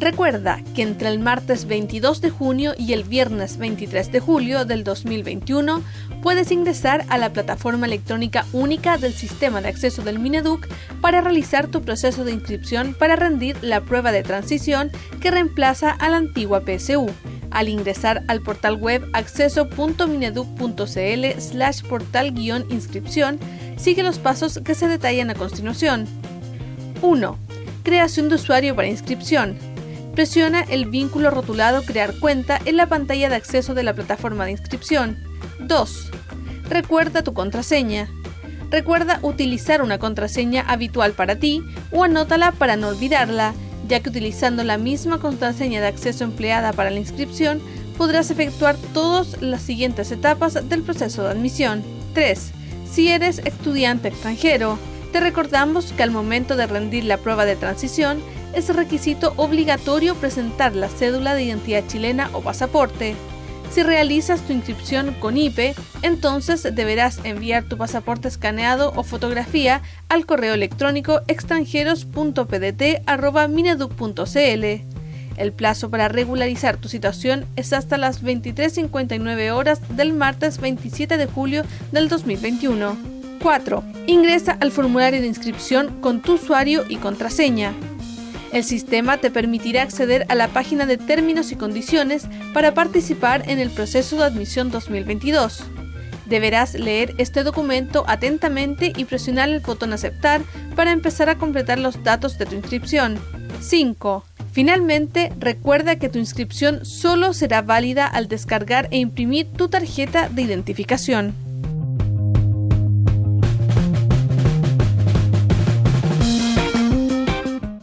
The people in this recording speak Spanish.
Recuerda que entre el martes 22 de junio y el viernes 23 de julio del 2021 puedes ingresar a la plataforma electrónica única del sistema de acceso del Mineduc para realizar tu proceso de inscripción para rendir la prueba de transición que reemplaza a la antigua PSU. Al ingresar al portal web acceso.mineduc.cl slash portal-inscripción, sigue los pasos que se detallan a continuación. 1. Creación de usuario para inscripción. Presiona el vínculo rotulado Crear cuenta en la pantalla de acceso de la plataforma de inscripción. 2. Recuerda tu contraseña. Recuerda utilizar una contraseña habitual para ti o anótala para no olvidarla, ya que utilizando la misma contraseña de acceso empleada para la inscripción podrás efectuar todas las siguientes etapas del proceso de admisión. 3. Si eres estudiante extranjero, te recordamos que al momento de rendir la prueba de transición es requisito obligatorio presentar la cédula de identidad chilena o pasaporte. Si realizas tu inscripción con IPE, entonces deberás enviar tu pasaporte escaneado o fotografía al correo electrónico extranjeros.pdt.mineduc.cl. El plazo para regularizar tu situación es hasta las 23.59 horas del martes 27 de julio del 2021. 4. Ingresa al formulario de inscripción con tu usuario y contraseña. El sistema te permitirá acceder a la página de términos y condiciones para participar en el proceso de admisión 2022. Deberás leer este documento atentamente y presionar el botón aceptar para empezar a completar los datos de tu inscripción. 5. Finalmente, recuerda que tu inscripción solo será válida al descargar e imprimir tu tarjeta de identificación.